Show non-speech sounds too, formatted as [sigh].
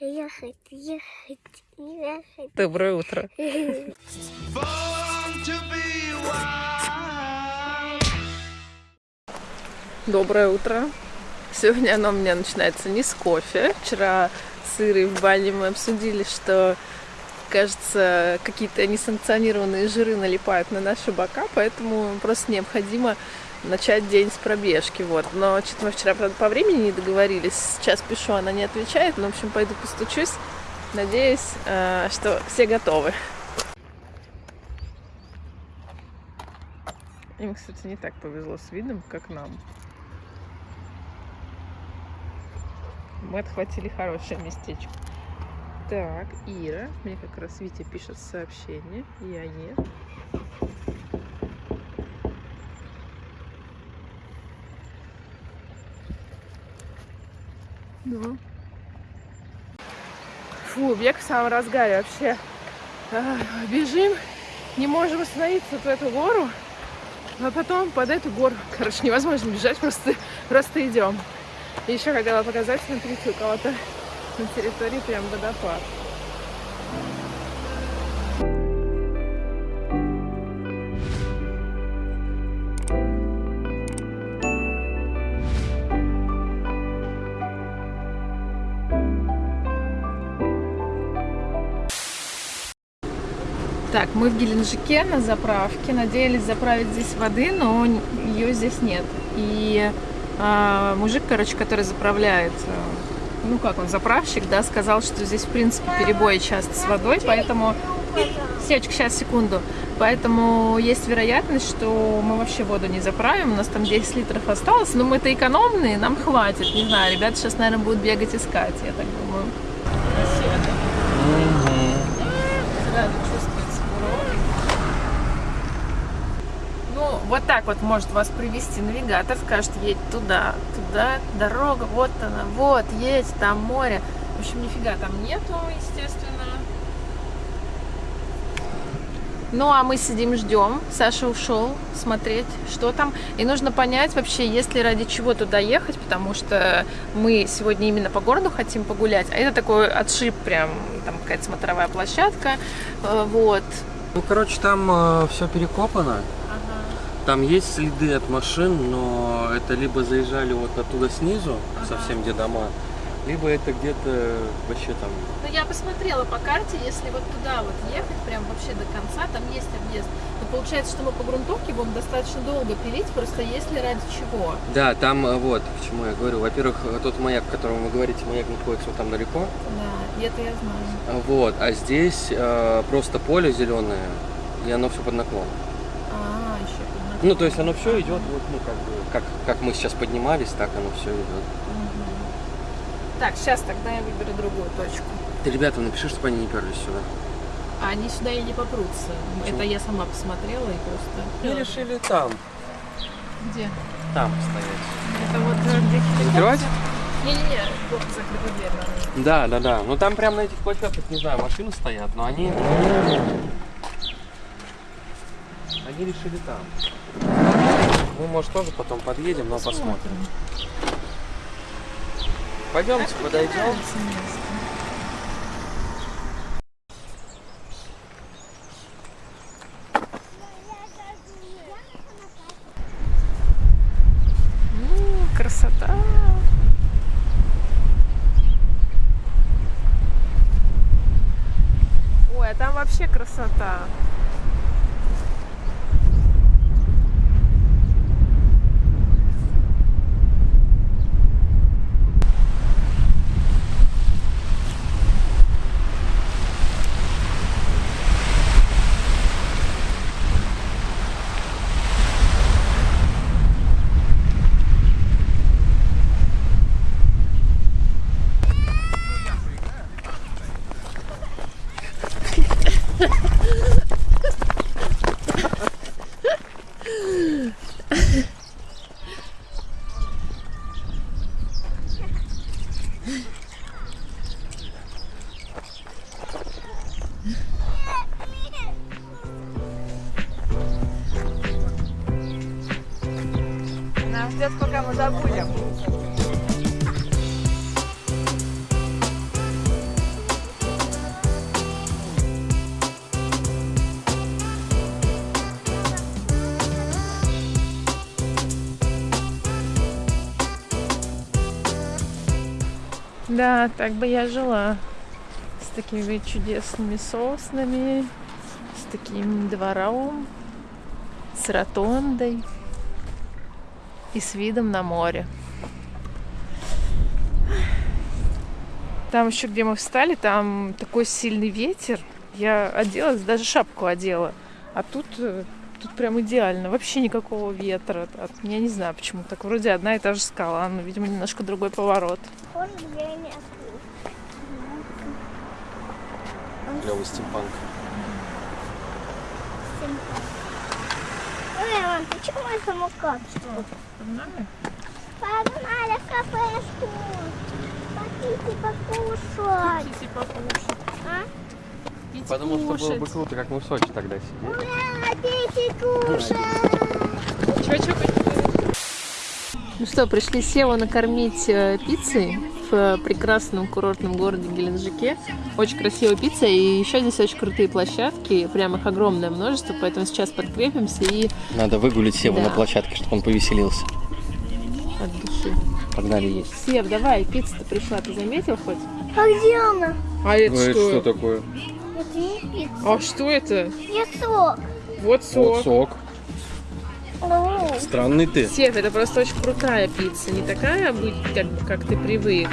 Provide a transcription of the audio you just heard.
Ехать, ехать, ехать. Доброе утро. [laughs] Доброе утро. Сегодня оно у меня начинается не с кофе. Вчера с Ирой в бане мы обсудили, что, кажется, какие-то несанкционированные жиры налипают на наши бока, поэтому просто необходимо начать день с пробежки. Вот. Но что-то мы вчера, правда, по времени не договорились. Сейчас пишу, она не отвечает. Но, в общем, пойду постучусь. Надеюсь, э, что все готовы. Им, кстати, не так повезло с видом, как нам. Мы отхватили хорошее местечко. Так, Ира. Мне как раз Витя пишет сообщение. Я нет. Ну. Фу, бег в самом разгаре вообще. А, бежим, не можем остановиться вот в эту гору, а потом под эту гору. Короче, невозможно бежать, просто, просто идем. Еще хотела показать, смотрите, у кого-то на территории прям водопад. Так, мы в Геленджике на заправке. Надеялись заправить здесь воды, но ее здесь нет. И а, мужик, короче, который заправляет, э, ну как он, заправщик, да, сказал, что здесь, в принципе, перебои часто с водой, поэтому... Севочка, сейчас, секунду. Поэтому есть вероятность, что мы вообще воду не заправим. У нас там 10 литров осталось, но мы-то экономные, нам хватит. Не знаю, ребята сейчас, наверное, будут бегать искать, я так думаю. Вот так вот может вас привести навигатор, скажет, едь туда, туда, дорога, вот она, вот, едь, там море. В общем, нифига там нету, естественно. Ну, а мы сидим, ждем. Саша ушел смотреть, что там. И нужно понять вообще, есть ли ради чего туда ехать, потому что мы сегодня именно по городу хотим погулять. А это такой отшиб прям, там какая-то смотровая площадка. э, Вот. Ну, короче, там э, все перекопано. Там есть следы от машин, но это либо заезжали вот оттуда снизу, совсем где дома, либо это где-то вообще там. Ну, я посмотрела по карте, если вот туда вот ехать, прям вообще до конца, там есть объезд. Но получается, что мы по грунтовке будем достаточно долго пилить, просто если ради чего. Да, там э, вот, к чему я говорю. Во-первых, э, тот маяк, о котором вы говорите, маяк находится вот там далеко. Да, и это я знаю. Вот, а здесь э, просто поле зеленое, и оно все под наклон. Ну, то есть оно все идет, вот, ну, как бы, как, как мы сейчас поднимались, так оно все идет. Так, сейчас тогда я выберу другую точку. Ты ребята, напиши, чтобы они не перлись сюда. А они сюда и не попрутся. Почему? Это я сама посмотрела и просто... Мы решили там, Где? там стоять. Это вот э, где? Закрывать? Не-не-не, плохо закрыта дверь. наверное. Да, да, да. Ну там прям на этих площадках, не знаю, машины стоят, но они... Они решили там. Мы, может, тоже потом подъедем, но посмотрим. Пойдемте, подойдем. Красота! Ой, а там вообще красота. Нам ждет, пока мы забудем. Да, так бы я жила. С такими чудесными соснами, с таким двором, с ротондой и с видом на море. Там еще, где мы встали, там такой сильный ветер. Я оделась, даже шапку одела. А тут, э, тут прям идеально. Вообще никакого ветра. От- Я не знаю, почему так. Вроде одна и та же скала, но, видимо, немножко другой поворот. Клевый стимпанк. Ой, мам, почему мой самокат? Погнали в кафешку. Хотите покушать? А? Потому что было бы круто, как мы в Сочи тогда сидели. Ура, дети кушать. Ну что, пришли Севу накормить э, пиццей в прекрасном курортном городе Геленджике. Очень красивая пицца, и еще здесь очень крутые площадки, прям их огромное множество, поэтому сейчас подкрепимся и Надо выгулить Севу Да. на площадке, чтобы он повеселился. от души. Погнали есть. Сев, давай, пицца-то пришла, ты заметил хоть? А где она? А это такое? Это не пицца. А что это? Я сок. Вот Вот сок. Странный ты. Сев, это просто очень крутая пицца, не такая, как ты привык,